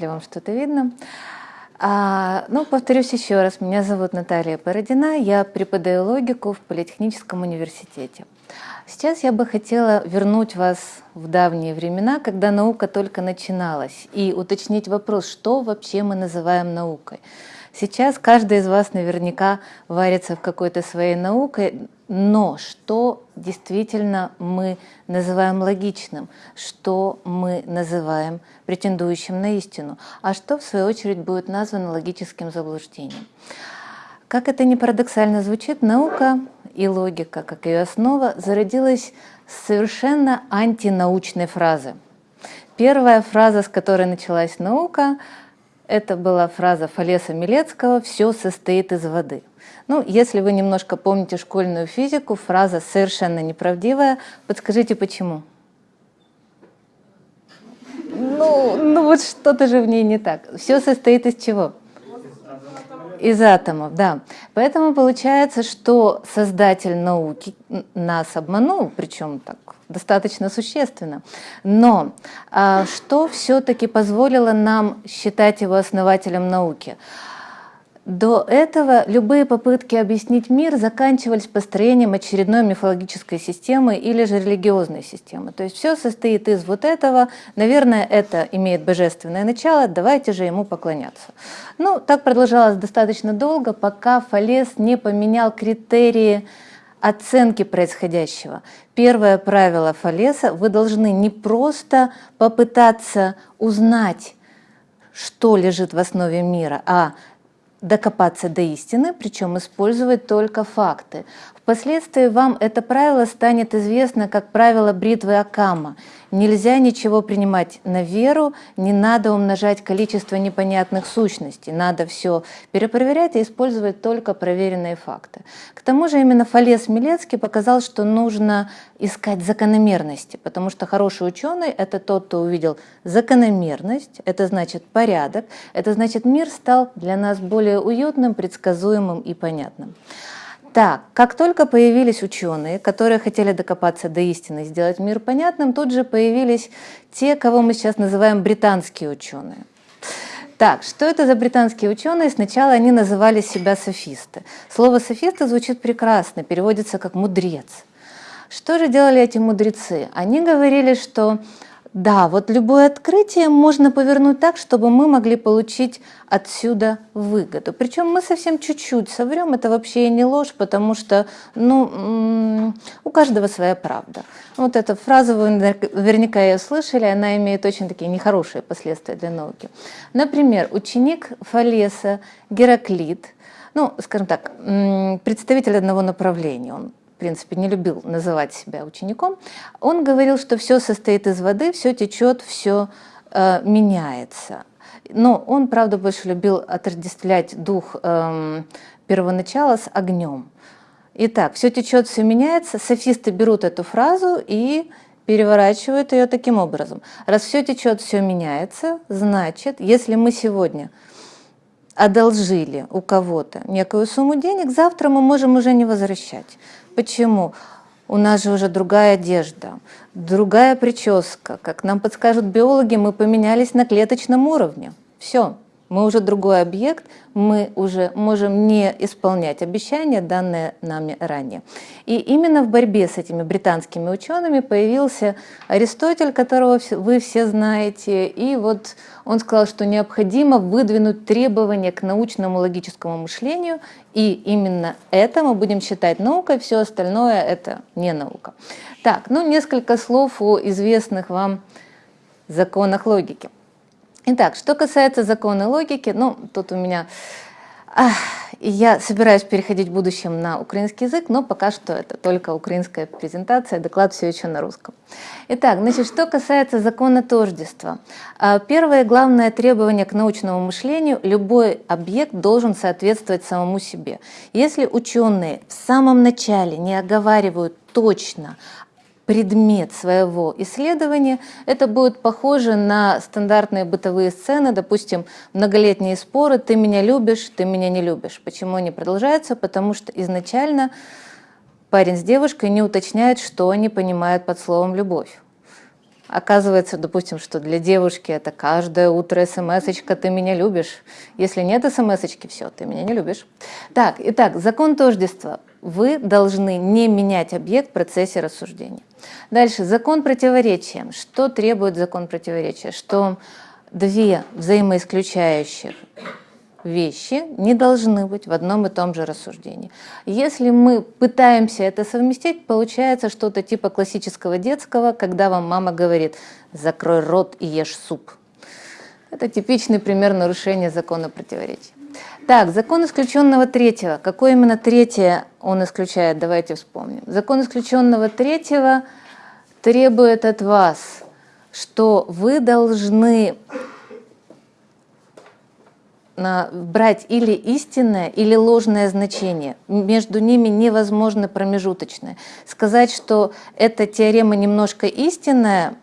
ли вам что-то видно. А, ну, повторюсь еще раз, меня зовут Наталья Породина, я преподаю логику в Политехническом университете. Сейчас я бы хотела вернуть вас в давние времена, когда наука только начиналась, и уточнить вопрос, что вообще мы называем наукой. Сейчас каждый из вас наверняка варится в какой-то своей наукой, но что действительно мы называем логичным, что мы называем претендующим на истину, а что в свою очередь будет названо логическим заблуждением. Как это ни парадоксально звучит, наука и логика, как ее основа, зародилась с совершенно антинаучной фразы. Первая фраза, с которой началась наука, это была фраза Фалеса Милецкого «все состоит из воды». Ну, если вы немножко помните школьную физику, фраза совершенно неправдивая. Подскажите, почему? Ну, ну вот что-то же в ней не так. Все состоит из чего? Из атомов, да. Поэтому получается, что создатель науки нас обманул, причем так достаточно существенно. Но а, что все-таки позволило нам считать его основателем науки? До этого любые попытки объяснить мир заканчивались построением очередной мифологической системы или же религиозной системы. То есть все состоит из вот этого, наверное, это имеет божественное начало, давайте же ему поклоняться. Ну, так продолжалось достаточно долго, пока Фалес не поменял критерии оценки происходящего. Первое правило Фалеса – вы должны не просто попытаться узнать, что лежит в основе мира, а докопаться до истины, причем использовать только факты. Впоследствии вам это правило станет известно как правило бритвы Акама. Нельзя ничего принимать на веру, не надо умножать количество непонятных сущностей, надо все перепроверять и использовать только проверенные факты. К тому же именно Фалес Милецкий показал, что нужно искать закономерности, потому что хороший ученый – это тот, кто увидел закономерность, это значит порядок, это значит мир стал для нас более уютным, предсказуемым и понятным. Так, как только появились ученые, которые хотели докопаться до истины сделать мир понятным, тут же появились те, кого мы сейчас называем британские ученые. Так, что это за британские ученые? Сначала они называли себя софисты. Слово софисты звучит прекрасно, переводится как мудрец. Что же делали эти мудрецы? Они говорили, что да, вот любое открытие можно повернуть так, чтобы мы могли получить отсюда выгоду. Причем мы совсем чуть-чуть соврем, это вообще не ложь, потому что ну, у каждого своя правда. Вот эта фраза, вы наверняка ее слышали, она имеет очень такие нехорошие последствия для науки. Например, ученик Фалеса Гераклит, ну, скажем так, представитель одного направления, он принципе, не любил называть себя учеником, он говорил, что все состоит из воды, все течет, все э, меняется. Но он, правда, больше любил отождествлять дух э, первоначала с огнем. Итак, все течет, все меняется. Софисты берут эту фразу и переворачивают ее таким образом. Раз все течет, все меняется, значит, если мы сегодня одолжили у кого-то некую сумму денег, завтра мы можем уже не возвращать. Почему? У нас же уже другая одежда, другая прическа. Как нам подскажут биологи, мы поменялись на клеточном уровне. Все мы уже другой объект, мы уже можем не исполнять обещания, данные нами ранее. И именно в борьбе с этими британскими учеными появился Аристотель, которого вы все знаете, и вот он сказал, что необходимо выдвинуть требования к научному логическому мышлению, и именно это мы будем считать наукой, все остальное это не наука. Так, ну несколько слов о известных вам законах логики. Итак, что касается закона логики, ну, тут у меня... Я собираюсь переходить в будущем на украинский язык, но пока что это только украинская презентация, доклад все еще на русском. Итак, значит, что касается закона тождества. А, первое главное требование к научному мышлению – любой объект должен соответствовать самому себе. Если ученые в самом начале не оговаривают точно предмет своего исследования, это будет похоже на стандартные бытовые сцены, допустим, многолетние споры «ты меня любишь, ты меня не любишь». Почему они продолжаются? Потому что изначально парень с девушкой не уточняют, что они понимают под словом «любовь». Оказывается, допустим, что для девушки это каждое утро смс «ты меня любишь». Если нет смс все, ты меня не любишь. Так, итак, закон тождества. Вы должны не менять объект в процессе рассуждения. Дальше, закон противоречия. Что требует закон противоречия? Что две взаимоисключающих вещи не должны быть в одном и том же рассуждении. Если мы пытаемся это совместить, получается что-то типа классического детского, когда вам мама говорит «закрой рот и ешь суп». Это типичный пример нарушения закона противоречия. Так, закон исключенного третьего. Какое именно третье он исключает? Давайте вспомним. Закон исключенного третьего требует от вас, что вы должны брать или истинное, или ложное значение. Между ними невозможно промежуточное. Сказать, что эта теорема немножко истинная,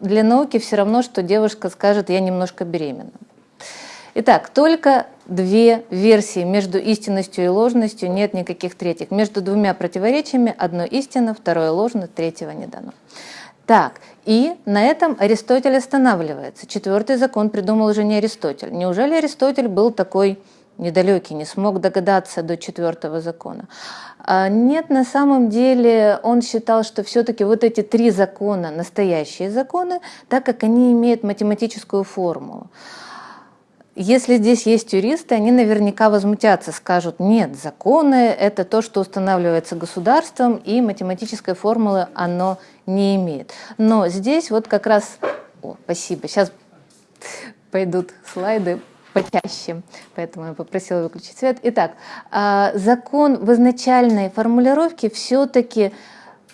для науки все равно, что девушка скажет, я немножко беременна. Итак, только две версии между истинностью и ложностью, нет никаких третьих. Между двумя противоречиями одно истинно, второе ложно, третьего не дано. Так, и на этом Аристотель останавливается. Четвертый закон придумал уже не Аристотель. Неужели Аристотель был такой недалекий, не смог догадаться до четвертого закона? А нет, на самом деле он считал, что все-таки вот эти три закона настоящие законы, так как они имеют математическую формулу. Если здесь есть юристы, они наверняка возмутятся, скажут, нет, законы – это то, что устанавливается государством, и математической формулы оно не имеет. Но здесь вот как раз… О, спасибо, сейчас пойдут слайды почаще, поэтому я попросила выключить свет. Итак, а, закон в изначальной формулировке все-таки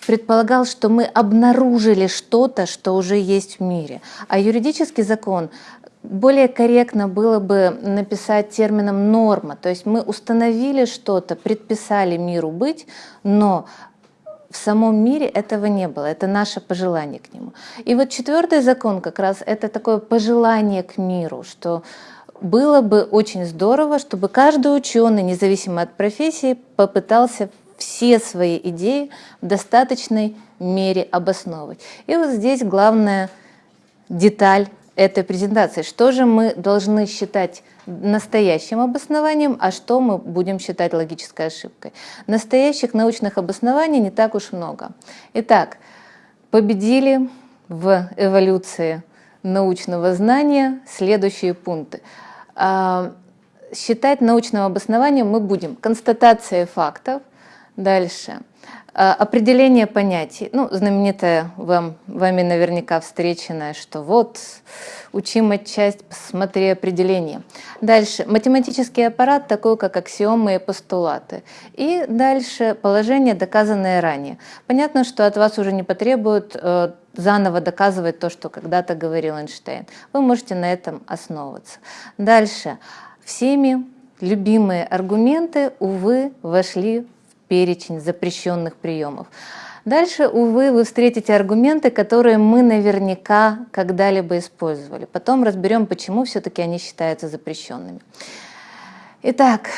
предполагал, что мы обнаружили что-то, что уже есть в мире. А юридический закон более корректно было бы написать термином норма, то есть мы установили что-то, предписали миру быть, но в самом мире этого не было, это наше пожелание к нему. И вот четвертый закон как раз это такое пожелание к миру, что было бы очень здорово, чтобы каждый ученый, независимо от профессии, попытался все свои идеи в достаточной мере обосновывать. И вот здесь главная деталь этой презентации. Что же мы должны считать настоящим обоснованием, а что мы будем считать логической ошибкой. Настоящих научных обоснований не так уж много. Итак, победили в эволюции научного знания следующие пункты. А, считать научным обоснованием мы будем констатация фактов, дальше определение понятий, ну, знаменитое вам, вами наверняка встреченное, что вот, учим часть, посмотри определение. Дальше, математический аппарат, такой как аксиомы и постулаты. И дальше положение, доказанное ранее. Понятно, что от вас уже не потребуют э, заново доказывать то, что когда-то говорил Эйнштейн. Вы можете на этом основываться. Дальше, всеми любимые аргументы, увы, вошли перечень запрещенных приемов. Дальше, увы, вы встретите аргументы, которые мы наверняка когда-либо использовали. Потом разберем, почему все-таки они считаются запрещенными. Итак,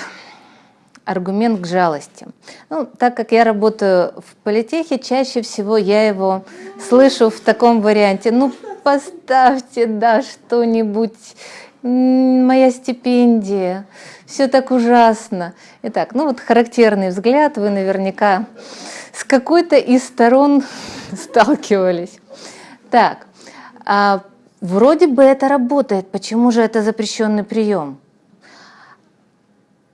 аргумент к жалости. Ну, так как я работаю в политехе, чаще всего я его слышу в таком варианте. Ну, поставьте, да, что-нибудь, моя стипендия, все так ужасно. Итак, ну вот характерный взгляд, вы наверняка с какой-то из сторон сталкивались. Так, а вроде бы это работает, почему же это запрещенный прием?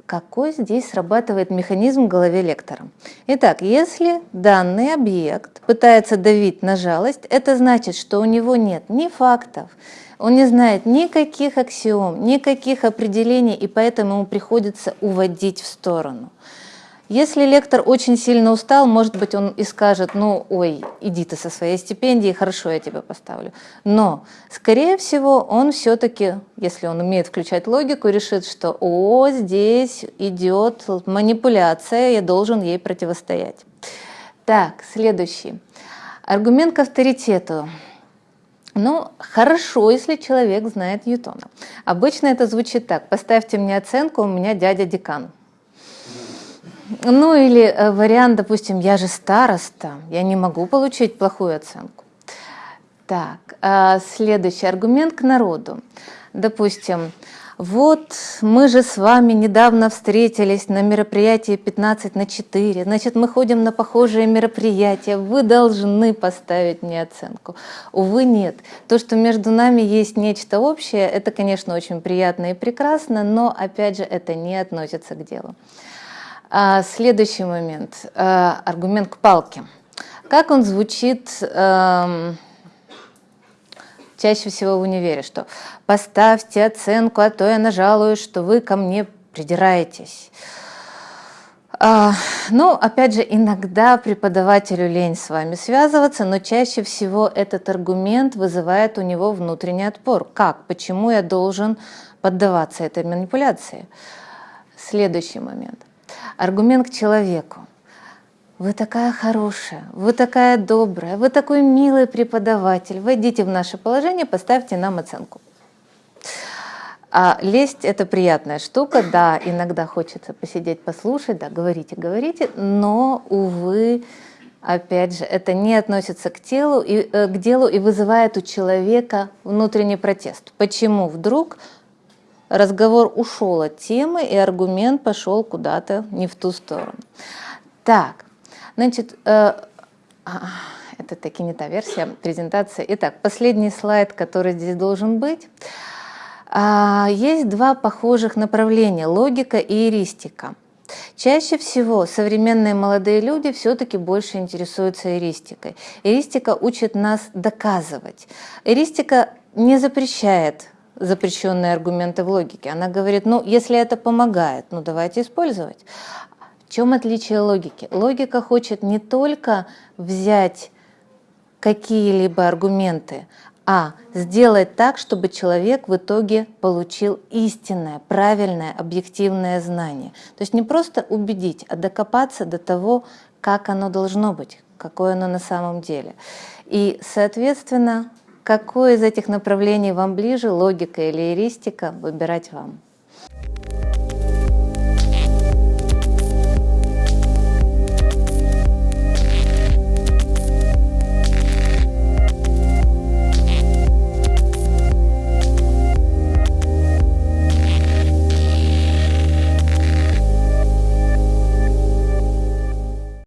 Какой здесь срабатывает механизм в голове лектора? Итак, если данный объект пытается давить на жалость, это значит, что у него нет ни фактов, он не знает никаких аксиом, никаких определений, и поэтому ему приходится уводить в сторону. Если лектор очень сильно устал, может быть, он и скажет, ну, ой, иди ты со своей стипендией, хорошо, я тебя поставлю. Но, скорее всего, он все-таки, если он умеет включать логику, решит, что, о, здесь идет манипуляция, я должен ей противостоять. Так, следующий. Аргумент к авторитету. Ну, хорошо, если человек знает Ньютона. Обычно это звучит так. Поставьте мне оценку, у меня дядя декан. Ну или э, вариант, допустим, я же староста, я не могу получить плохую оценку. Так, а, следующий аргумент к народу. Допустим, вот мы же с вами недавно встретились на мероприятии 15 на 4, значит, мы ходим на похожие мероприятия, вы должны поставить мне оценку. Увы, нет. То, что между нами есть нечто общее, это, конечно, очень приятно и прекрасно, но, опять же, это не относится к делу. А, следующий момент, а, аргумент к палке. Как он звучит... А, чаще всего в универе, что поставьте оценку, а то я нажалуюсь, что вы ко мне придираетесь. А, ну, опять же, иногда преподавателю лень с вами связываться, но чаще всего этот аргумент вызывает у него внутренний отпор. Как? Почему я должен поддаваться этой манипуляции? Следующий момент. Аргумент к человеку. Вы такая хорошая, вы такая добрая, вы такой милый преподаватель. Войдите в наше положение, поставьте нам оценку. А лесть – это приятная штука, да, иногда хочется посидеть, послушать, да, говорите, говорите, но, увы, опять же, это не относится к, телу и, э, к делу и вызывает у человека внутренний протест. Почему вдруг разговор ушел от темы и аргумент пошел куда-то не в ту сторону? Так, Значит, э, а, это таки не та версия презентации. Итак, последний слайд, который здесь должен быть. А, есть два похожих направления – логика и эристика. Чаще всего современные молодые люди все-таки больше интересуются эристикой. Эристика учит нас доказывать. Эристика не запрещает запрещенные аргументы в логике. Она говорит, ну, если это помогает, ну, давайте использовать. В чем отличие логики? Логика хочет не только взять какие-либо аргументы, а сделать так, чтобы человек в итоге получил истинное, правильное, объективное знание. То есть не просто убедить, а докопаться до того, как оно должно быть, какое оно на самом деле. И, соответственно, какое из этих направлений вам ближе, логика или эристика, выбирать вам.